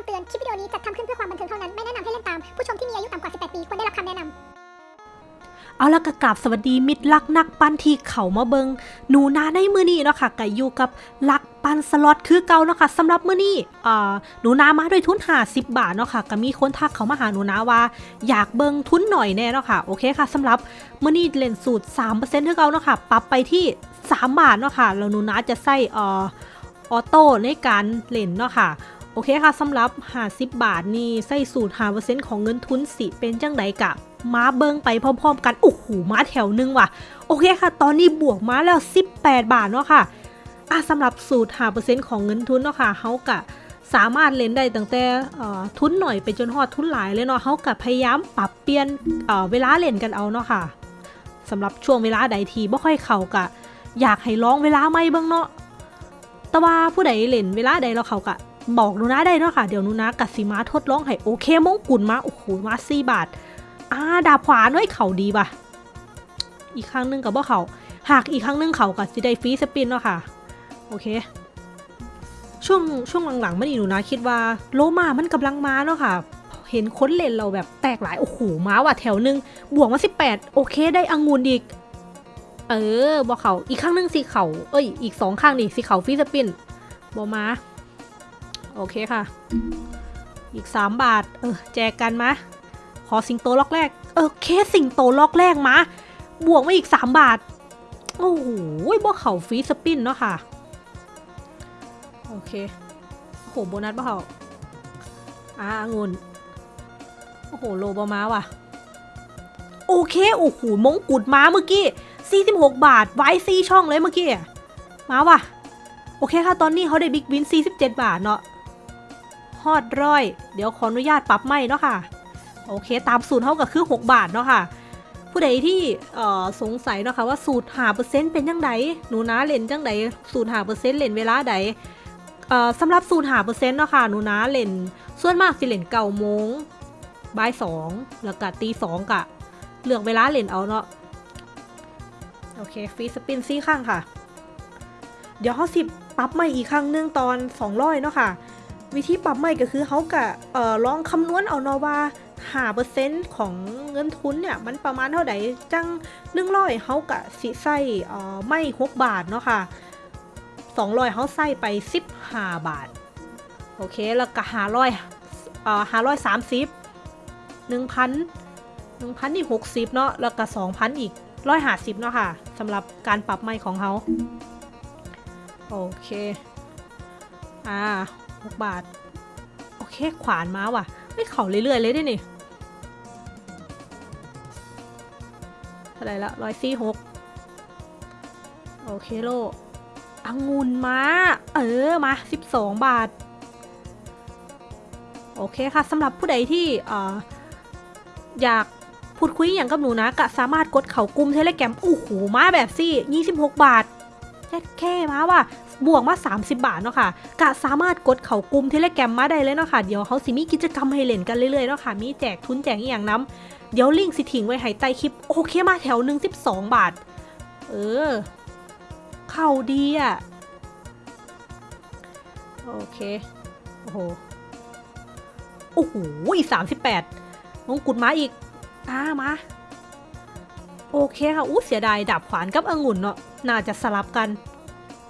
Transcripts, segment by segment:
ำเตือน คลิปวิดีโอนี้จัดทำขึ้นเพื่อความบันเทิงเท่านั้น ไม่แนะนำให้เล่นตาม ผู้ชมที่มีอายุต่ำกว่า 18 ปี ควรได้รับคำแนะนำเอาละกะกาบสวัสดีมิตรลักนักปั้นที่เขามาเบิงหนูนาในมือนี้เนาะค่ะกะอยู่กับลักปั้นสล็อตคือเก่าเนาะค่ะสำหรับมือนี้อ่าหนูนามาด้วยทุน50บาทเนาะค่ะก็มีคนทักเขามาหาหนูนาว่า อยากเบิงทุนหน่อยแน่เนาะค่ะโอเคค่ะสำหรับมือนี้เล่นสูตร3%คือเก่าเนาะค่ะปรับไปที่ 3 บาทเนาะค่ะแล้วหนูนาจะใส่เอ่อออโต้ในการเล่นเนาะค่ะ อเคค่ะสำหรับ50บบาทนี่ใส่สูตร5%ของเงินทุนสิเป็นจังไดกะม้าเบิงไปพร้อมๆ กัน โอ้โหม้าแถวหนึงว่ะ โอเคค่ะ ตอนนี้บวกม้าแล้ว 18 บาทเนาะค่ะอะสำหรับสูตร5%ของเงินทุนเนาะค่ะเฮากะสามารถเล่นได้ตั้งแต่เออทุนหน่อยไปจนฮอดทุนหลายเลยเนาะเฮากะพยายามปรับเปลี่ยนเออเวลาเล่นกันเอาเนาะค่ะสำหรับช่วงเวลาใดทีบ่ค่อยเข้ากะ อยากให้ลองเวลาใหม่เบิ่งเนาะแต่ว่าผู้ใดเล่นเวลาใดแล้วเขากะ บอกนูนะได้เนาะค่ะ เดี๋ยวนูนะกัสิมาทดลองให้โอเคมงกุฎมา โอ้โห มาสี่บาท อ่า ดาบขวาน้อยเข่าดีป่ะ อีกครั้งหนึงกับว่าเขาหากอีกครั้งหนึงเขากับสิได้ฟรีสปินเนาะค่ะ โอเค ช่วงช่วงหลังๆมันอีหนูนะคิดว่าโลมามันกำลังมาเนาะค่ะ เห็นค้นเลนเราแบบแตกหลาย โอ้โห มาว่ะแถวนึง บวกมา18โอเค ได้องุนอีก เออบอกเขาอีกข้างหนึงสีเขาเอ้ย อีกสองข้างนี่สีเขาฟีสปินบอมา โอเคค่ะ อีก 3 บาท เออ แจกกันมาขอสิงโตล็อกแรก เออ เคสสิงโตล็อกแรกมาบวกมาอีก 3 บาท โอ้โหบ่เขาฟรีสปินเนาะค่ะ โอเค โอ้โห โบนัสบ่เขาอ่าองุ่นโอ้โห โลบอมาว่ะ โอเค โอ้โห มงกุฎมาเมื่อกี้46 บาท ไว้ซีช่องเลยเมื่อกี้ มาว่ะ โอเคค่ะ ตอนนี้เขาได้บิ๊กวิน47 บาทเนาะ ฮอดร้อย เดี๋ยวขออนุญาตปรับไม่เนาะค่ะ โอเค ตามสูตรเท่ากับคือ 6 บาทเนาะค่ะ ผู้ใดที่สงสัยเนาะค่ะว่าสูตรหาเปอร์เซ็นต์เป็นยังไงหนูนะเล่นจังไดสูตรหาเปอร์เซ็นต์เล่นเวลาใดเอ่อสำหรับสูตรหาเปอร์เซ็นต์เนาะค่ะหนูนะเล่น ส่วนมากสิเล่นเก้าโมงบ่ายสองแล้วก็ตีสองกะเลือกเวลาเล่นเอาเนาะโอเคฟรีสปินซี่ข้างค่ะ เดี๋ยวเขาสิปรับใหม่อีกครั้งหนึงตอน200เนาะค่ะ วิธีปรับใหม่ก็คือเขากะเอ่อลองคำนวณเอาเนาะว่าหาเปอร์เซ็นต์ของเงินทุนเนี่ยมันประมาณเท่าไหร่จังหนึ่งร้อยเขากะสิใส่เอ่อไม่หกบาทเนาะค่ะสองร้อยเขาใส่ไปสิบห้าบาท โอเคแล้วก็หาร้อยเอ่อหาร้อยสามสิบหนึ่งพันหนึ่งพันอีกหกสิบเนาะแล้วก็สองพันอีกร้อยห้าสิบเนาะค่ะสำหรับการปรับไม่ของเขาโอเค อ่า หกบาท โอเค ขวานมาว่ะ ไม่เข่าเรื่อยๆเลยดินี่เท่าไหรละร้อยสี่หกโอเคโลองุ่นมา เออ มาสิบสองบาท โอเคค่ะสำหรับผู้ใดที่อออยากพูดคุยอย่างกับหนูนะก็สามารถกดเข่ากลุ่มเทเลแกรมโอ้โหมาแบบซี่26 บาท แค่แค่มาว่ะบวกมา 30 บาทเนาะค่ะกะสามารถกดเข่ากลุ่มเทเลแกรมมาได้เลยเนาะค่ะ เดี๋ยวเขาสิมีกิจกรรมให้เล่นกันเรื่อยๆเนาะค่ะ มีแจกทุนแจกอย่างน้ำเดี๋ยวลิงก์สิทิ้งไว้ให้ใต้คลิป โอเคมาแถวหนึ่ง12บสองบาท เออ เข้าดีอะ โอเค โอ้โห โอ้โหอีก38มงกุฎมาอีกอ่ามา โอเคค่ะ อู้เสียดายดาบขวานกับองุ่นเนาะ น่าจะสลับกัน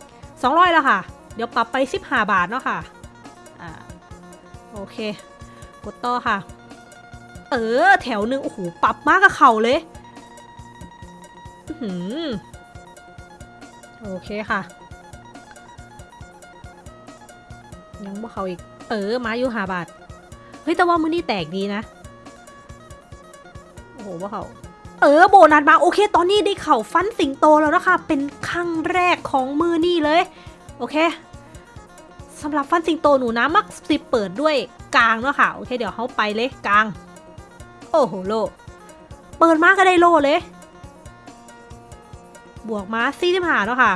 200แล้วค่ะ เดี๋ยวปรับไป 15 บาทเนาะค่ะอ่าโอเค กดต่อค่ะ เออ แถวหนึ่งโอ้โห ปรับมากกับเข่าเลยหือโอเคค่ะ ยังบ่เขาอีก เออ มาอยู่หาบาท เฮ้ย แต่ว่ามือนี่แตกดีนะ โอ้โหว่าเขา เออโบนัสมาโอเค ตอนนี้ได้เข่าฟันสิงโตแล้วนะคะ เป็นครั้งแรกของมือนี่เลย โอเคสำหรับฟันสิงโตหนูนะมักสิเปิดด้วยกลางเนาะค่ะโอเค เดี๋ยวเขาไปเลยกลาง โอ้โหโล เปิดมาก็ได้โลเลย บวกมาซี่ที่ผ่าเนาะค่ะ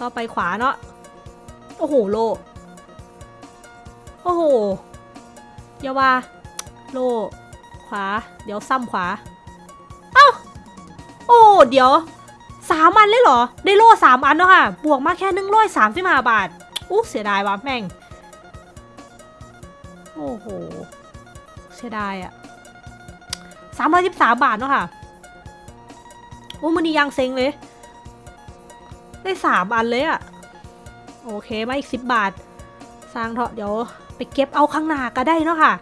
ต่อไปขวาเนาะโอ้โหโล โอ้โหอย่าว่า โล ขวา เดี๋ยวซ้ำขวา เดี๋ยวสามอันเลยเหรอ ได้โล่สามอันเนาะค่ะ บวกมาแค่หนึ่งร้อยสามสิบห้าบาท อู้เสียดายว่ะแม่ง โอ้โห เสียดายอะสามร้อยสิบสามบาทเนาะค่ะโอ้มันนี่ยังเซ็งเลย ได้สามอันเลยอะโอเค มาอีกสิบบาท สร้างเถอะเดี๋ยว ไปเก็บเอาข้างหน้าก็ได้เนาะค่ะ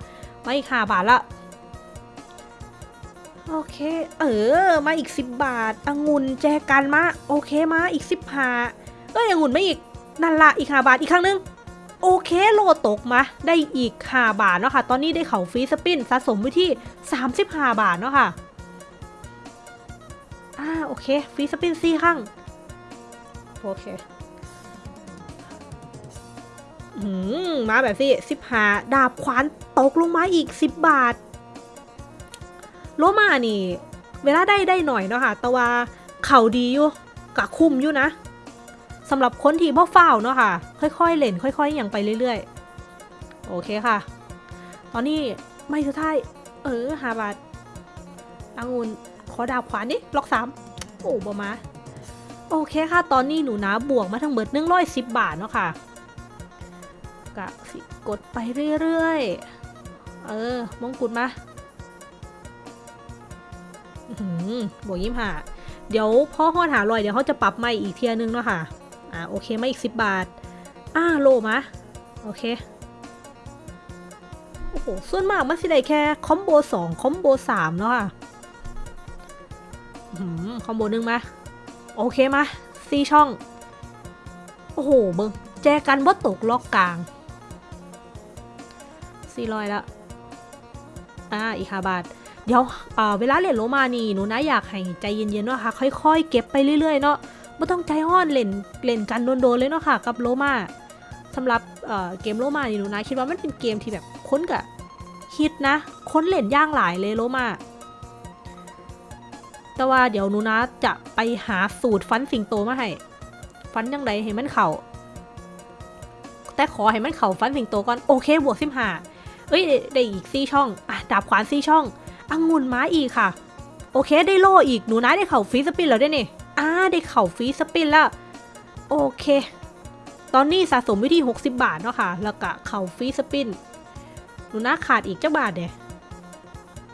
มาอีกห้าบาทละ โอเค เออ มาอีกสิบบาทองุ่นแจกันมา โอเคมาอีกสิบห้าเอ้ยองุ่นไม่อีก นั่นละอีกห้าบาทอีกครั้งหนึง โอเคโลตกมา ได้อีกห้าบาทเนาะค่ะ ตอนนี้ได้เขาฟรีสปินสะสมไว้ที่35บาทเนาะค่ะ อ่าโอเคฟรีสปินสี่ครั้ง โอเคหืมมาแบบสิสิบหาดาบขวานตกลงมาอีกสิบบาท โลมานี่ เวลาได้ได้หน่อยเนาะค่ะ แต่ว่าเขาดีอยู่กะคุ้มอยู่นะสำหรับคนที่บ่เฝ้าเนาะค่ะ ค่อยๆเล่นค่อยๆอย่างไปเรื่อยๆ โอเคค่ะ ตอนนี้ไม่สุดท้าย เออหาบาทองุ่นขอดาบขวานดิล็อกสามโอ้บมาโอเคค่ะ ตอนนี้หนูนะบวกมาทั้งเบิดหนึ่งร้อยสิบบาทเนาะค่ะกะสิกดไปเรื่อยๆ เออ มงกุฎมา บวกยิ้มหาเดี๋ยวพ่อฮอดหาลอยเดี๋ยวเขาจะปรับใหม่อีกเทียนึงเนาะค่ะ อ่าโอเคมาอีกสิบบาท อ่าโลมาโอเค โอ้โห ส่วนมากมันสิได้แค่คอมโบสองคอมโบสามเนาะค่ะหือคอมโบหนึ่งมา โอเคมาสี่ช่อง โอ้โหเบิงแจกันบ่ตกล็อกกลางสี่ร้อยละอ่าอีกห้าบาท เดี๋ยวเวลาเล่นโลมานี่หนูนะอยากให้ใจเย็นๆเนาะค่ะค่อยๆ เก็บไปเรื่อยๆเนาะไม่ต้องใจห้อนเล่นเล่นกันโดนๆเลยเนาะค่ะกับโลมาสำหรับเเกมโลมานี่หนูนะคิดว่ามันเป็นเกมที่แบบค้นกับฮิตนะ ค้นเล่นย่างหลายเลยโลมาแต่ว่าเดี๋ยวหนูนะจะไปหาสูตรฟันสิงโตมาให้ฟันยังไงให้มันเข่าแต่ขอให้มันเข่าฟันสิงโตก่อนโอเคบวกสิบห้าเอ้ยได้อีกซี่ช่องอะดาบขวานซี่ช่อง องุ่นม้าอีกค่ะ โอเคได้โล่อีกหนูนะได้เข่าฟรีสปินแล้วได้นี่อ่าได้เข่าฟรีสปินแล้ว โอเค ตอนนี้สะสมว้ที่60 บาทเนาะค่ะ แล้วก็เข่าฟรีสปินหนูนะขาดอีกเจ้าบาทเนี่ย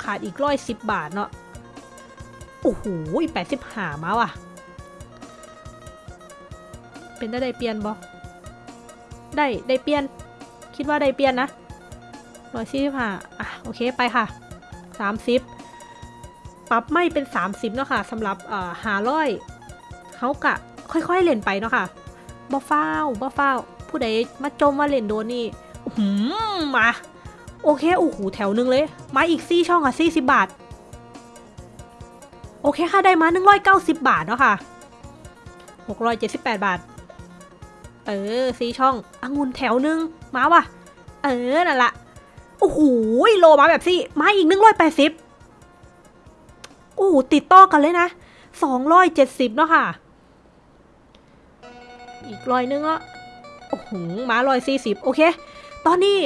ขาดอีกร้อยสิบบาทเนาะโอ้โหแปดสิบหามาว่ะ เป็นได้ได้เปลี่ยนบอได้ได้เปลี่ยน คิดว่าได้เปลี่ยนนะร้อยสี่สิบห้าอะโอเคไปค่ะ สามสิบปรับไม่เป็นสามสิบเนาะค่ะสำหรับหาร้อยเขากะค่อยๆเล่นไปเนาะค่ะบ่ฟ้าวบ่ฟ้าวผู้ใดมาจมว่าเล่นโดนนี่หืมมาโอเคโอ้โหแถวหนึงเลย มาอีกซี่ช่องอะสี่สิบบาท โอเคค่ะได้มา190บาทเนาะค่ะ678บาท เออซี่ช่ององุ่นแถวหนึง มาว่ะ เออนั่นละ อ้โหโลมาแบบซี่มาอีก180โอ้โหติดต่อกันเลยนะ270เจ็ดสิบเนาะค่ะ อีกร้อยนึงอะโอ้โหมาร้อยสี่สิบโอเค ตอนนี้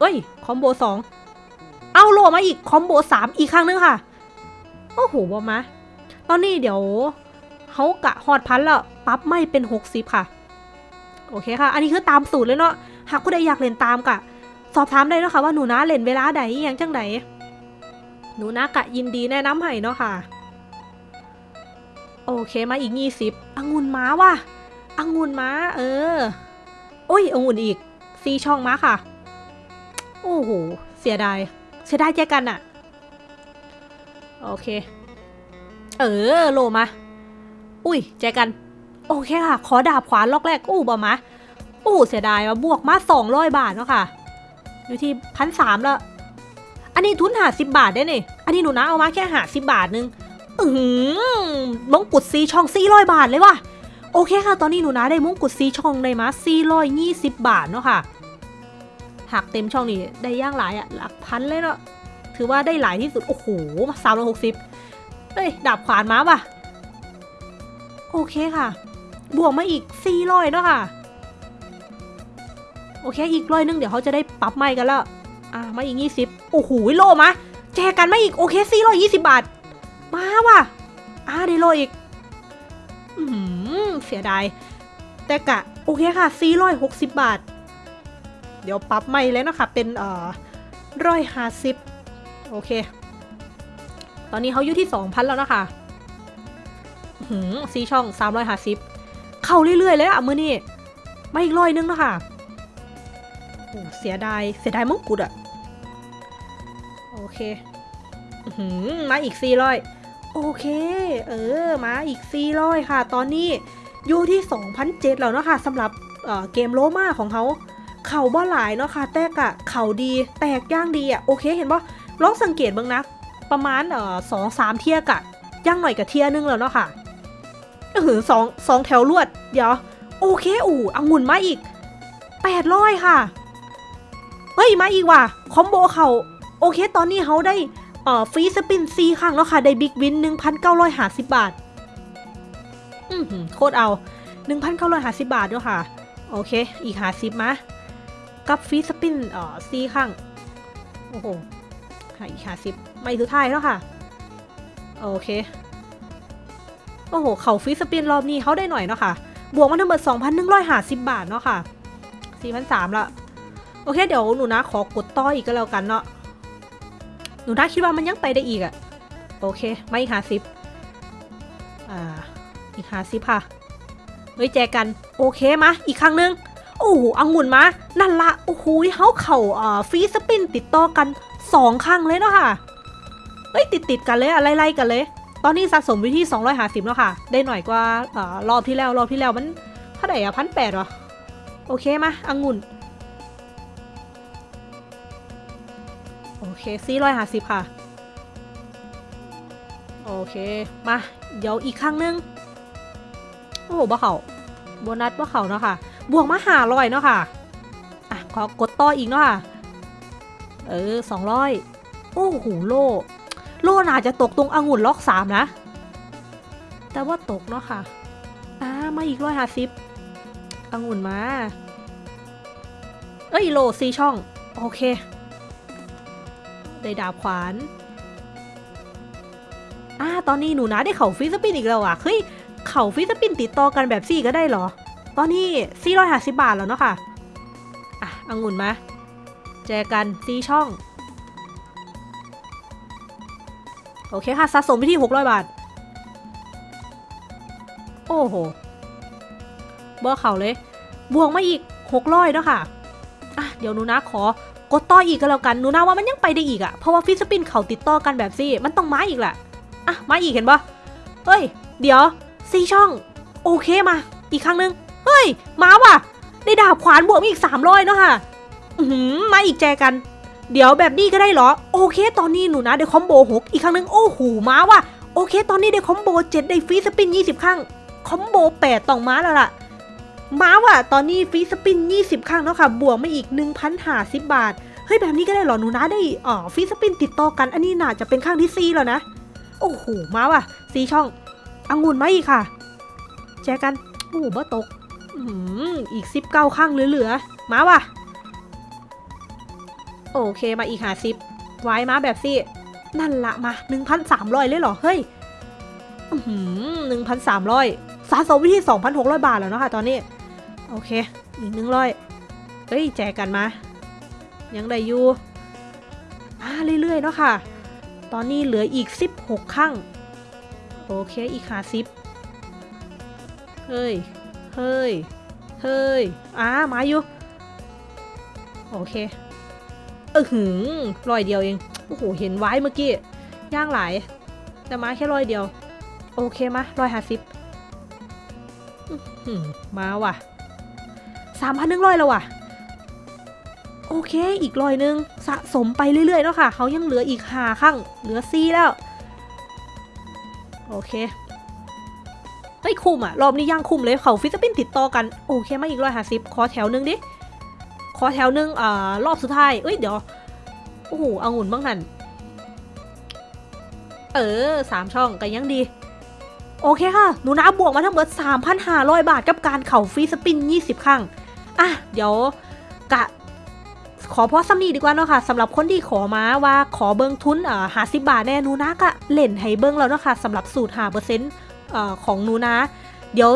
เอ้ย คอมโบสองเอาโลมาอีกคอมโบสามอีกครั้งนึงค่ะ โอ้โหบอมา ตอนนี้เดี๋ยวเขากะฮอดพันแล้วปรับไม่เป็น60ค่ะ โอเคค่ะ อันนี้คือตามสูตรเลยเนาะหากผู้ใดอยากเล่นตามกะ สอบถามได้เนาะค่ะว่าหนูนะเล่นเวลาใดอหยังจังใดหนูนะกะยินดีแนะนำให้เนาะค่ะ โอเคมาอีก20องุ่นม้าว่ะองุ่นม้า เออโอ้ยองุ่นอีกซีช่องม้าค่ะ โอ้โหเสียดายเสียดายแจกันอะโอเค เออโลมา อุ้ยแจกัน โอเคค่ะ ขอดาบขวานล็อกแรกอู้บอมาอู้เสียดายว่าบวกมาสองร้อยบาทเนาะค่ะ อยู่ที่พันสามล้วอันนี้ทุนหาสิบบาทได้เนี่ยอันนี้หนูนะเอามาแค่หาสิบบาทนึง อือหือมงกุฎซีช่องสี่ร้อยบาทเลยว่ะ โอเคค่ะ ตอนนี้หนูนะได้มงกุฎซีช่องได้มาสี่ร้อยยี่สิบบาทเนาะค่ะหักเต็มช่องนี่ได้ย่างหลายอะหลักพันเลยเนาะ ถือว่าได้หลายที่สุด โอ้โหสามร้อยหกสิบเอ้ย ดาบขวานมาว่ะ โอเคค่ะ บวกมาอีกสี่ร้อยเนาะค่ะ โอเคอีกร้อยนึงเดี๋ยวเขาจะได้ปรับใหม่กันแล้วอ่ามาอีกยี่สิบโอ้โหโลมาแจกกันมาอีกโอเคสี่ร้อยยี่สิบบาท มาว่ะอ่าได้โลอีกอืมเสียดายแต่กะโอเคค่ะสี่ร้อยหกสิบบาท เดี๋ยวปรับใหม่เลยเนะคะเป็นเอ่อร้อยห้าสิบโอเค ตอนนี้เขาอยู่ที่สองพันแล้วนะคะหืมซีช่องสามร้อยห้าสิบเข้าเรื่อยๆเลยอะมือนี่มาอีกร้อยนึงนะคะ โอ้เสียดาย เสียดายมงกุฎอะโอเคอมาอีกสี่ร้อยโอเค เออ มาอีกสี่ร้อยค่ะ ตอนนี้อยู่ที่2,007แล้วเนาะค่ะสำหรับเเกมโลมาของเขาเข่าบ่หลายเนาะค่ะ แต่กะเข่าดี แตกย่างดีอะโอเค เห็นปะลองสังเกตบ้างนะ ประมาณเอ่อสองสามเทียกะย่างหน่อยกับเทียนึงแล้วเนาะค่ะเออสองสองแถวลวด เดี๋ยว โอเคอู่องุ่นมาอีกแปดร้อยค่ะ เฮ้ย มาอีกว่ะ คอมโบเขาโอเค ตอนนี้เขาได้เอ่อฟรีสปินซีครั้งแล้วค่ะ ได้บิ๊กวิน 1,950 บาท อือหือโคตรเอา 1,950 บาทด้วยค่ะ โอเค อีก50มากับฟรีสปินเอ่อซีครั้ง โอ้โหหาอีก50ไม่สุดท้ายแล้วค่ะ โอเค โอ้โห เขาฟรีสปินรอบนี้เขาได้หน่อยเนาะค่ะ บวกมาทั้งหมด2,150 บาทเนาะค่ะ4,300ละ โอเคเดี๋ยวหนูนะขอกดต่ออีกก็แล้วกันเนาะหนูนะคิดว่ามันยังไปได้อีกอะโอเคไม่อีก50อ่าอีก50ค่ะเฮ้ยแจกันโอเคมาอีกครั้งนึงโอ้โหอังุ่นมานั่นละโอ้โหเฮาเข่าอ่าฟรีสปินติดต่อกันสองครั้งเลยเนาะค่ะเฮ้ยติดติดกันเลยอะไรไล่ๆกันเลย ตอนนี้สะสมวิที่250แล้วค่ะ ได้หน่อยกว่าอ่ารอบที่แล้วรอบที่แล้วมันเท่าไหร่อะพันแปดหรอโอเคมาองุ่น โอเคสี่ร้อยห้าสิบค่ะ โอเค มา เดี๋ยวอีกครั้งหนึง โอ้โหบ่เขาโบนัสบ่เขาเนาะค่ะ บวกมาหาร้อยเนาะค่ะ อะ ขอกดต่ออีกเนาะค่ะ เออสองร้อยโอ้โหโลโลน่าจะตกตรงองุ่นล็อกสามนะ แต่ว่าตกเนาะค่ะ อ่า มาอีกร้อยห้าสิบองุ่นมา เอ้ยโลซีช่อง โอเค ได้ดาบขวานอ่าตอนนี้หนูนะได้เข่าฟิสปินอีกแล้วอะเฮ้ยเข่าฟิสปินติดต่อกันแบบซี่ก็ได้เหรอ ตอนนี้450บาทแล้วเนาะค่ะ อะองุ่นมาแจกันซีช่อง โอเคค่ะสะสมไปที่600บาท โอ้โหบ่เข่าเลย บวกมาอีก600เนาะค่ะอะเดี๋ยวหนูนะขอ กดต่ออีกก็แล้วกันหนูนะว่ามันยังไปได้อีกอะเพราะว่าฟิสปินเขาติดต่อกันแบบซี่มันต้องมาอีกแหละอะมาอีกเห็นปะเฮ้ย เดี๋ยวซีช่อง โอเคมา อีกครั้งนึง เฮ้ย มาว่ะ ได้ดาบขวานบวกอีก300เนาะค่ะอือหือมาอีกแจกัน เดี๋ยวแบบนี้ก็ได้เหรอ โอเค ตอนนี้หนูนะได้ combo หกอีกครั้งนึง โอ้โหมาว่ะ โอเค ตอนนี้ได้ combo เจ็ดได้ free spin 20ครั้ง combo แปดต้องมาแล้วล่ะ มาว่ะตอนนี้ free spin 20 ครั้งแล้วค่ะ บวกมาอีก 1,050 บาท เฮ้ย แบบนี้ก็ได้เหรอหนูนะได้อ่อ free spin ติดต่อกัน อันนี้น่าจะเป็นครั้งที่สี่แล้วนะ โอ้โห มาว่ะสีช่ององุ่นมาอีกค่ะ แจกัน โอ้โหบ่ตกอืมอีกสิบเก้าข้างเหลือๆ มาว่ะ โอเคมาอีกหาสิบไว้มาแบบสินั่นละมาหนึ่งพันสามร้อยเลยเหรอ เฮ้ยหนึ่งพันสามร้อยสะสมวิธีสองพันหกร้อยบาทแล้วเนาะค่ะตอนนี้ โอเค อีกหนึ่งร้อยเฮ้ย แจกกันมา ยังได้อยู่อ่าเรื่อยๆเนาะค่ะ ตอนนี้เหลืออีก 16ข้างโอเค อีกหาสิบเฮ้ย เฮ้ย เฮ้ย อ่า มาอยู่ โอเค เออหือรอยเดียวเอง โอ้โห เห็นไว้เมื่อกี้ ย่างหลาย แต่มาแค่รอยเดียว โอเคมารอยหาสิบมาว่ะ สามพันหนึ่งร้อยแล้วว่ะ โอเค อีกร้อยหนึง สะสมไปเรื่อยๆแล้วค่ะ เขายังเหลืออีกหาข้างเหลือซีแล้ว โอเคเฮ้ยคุมอะรอบนี้ย่างคุมเลยเขาฟิสปินติดต่อกัน โอเคมาอีกร้อยห้าสิบขอแถวหนึงดิ ขอแถวหนึงอ่ารอบสุดท้าย เอ้ยเดี๋ยว โอ้โหองุ่นบ้างนั่น เออสามช่องกันยังดีโอเคค่ะ หนูนาบวกมาทั้งหมด 3,500 บาทกับการเข่าฟรีสปิน 20 ครั้ง อะเดี๋ยวกะขอพอซ้ำนี้ดีกว่าเนาะค่ะสำหรับคนที่ขอมาว่าขอเบิ้งทุนเอ่อหาสิบบาทแน่นูนะก็เล่นให้เบิ้งแล้วเนาะค่ะสำหรับสูตรหาเปอร์เซ็นต์เอ่อของนูนะ เดี๋ยว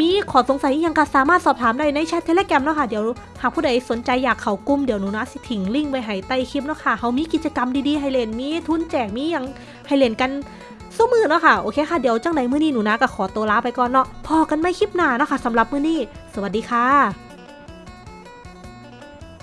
มีขอสงสัยยังก็สามารถสอบถามได้ในแชทเทเลแกรมเนาะค่ะเดี๋ยวหากผู้ใดสนใจอยากเข้ากลุ่มเดี๋ยวหนูนะสิถิงลิงก์ไว้ให้ใต้คลิปเนาะค่ะเขามีกิจกรรมดีๆให้เล่นมีทุนแจกมียังให้เล่นกันสู้มือเนาะค่ะโอเคค่ะเดี๋ยวจังไหนมื้อนี้หนูนะก็ขอตัวลาไปก่อนเนาะพอกันไม่คลิปหน้าเนาะค่ะสำหรับมื้อนี้ สวัสดีค่ะ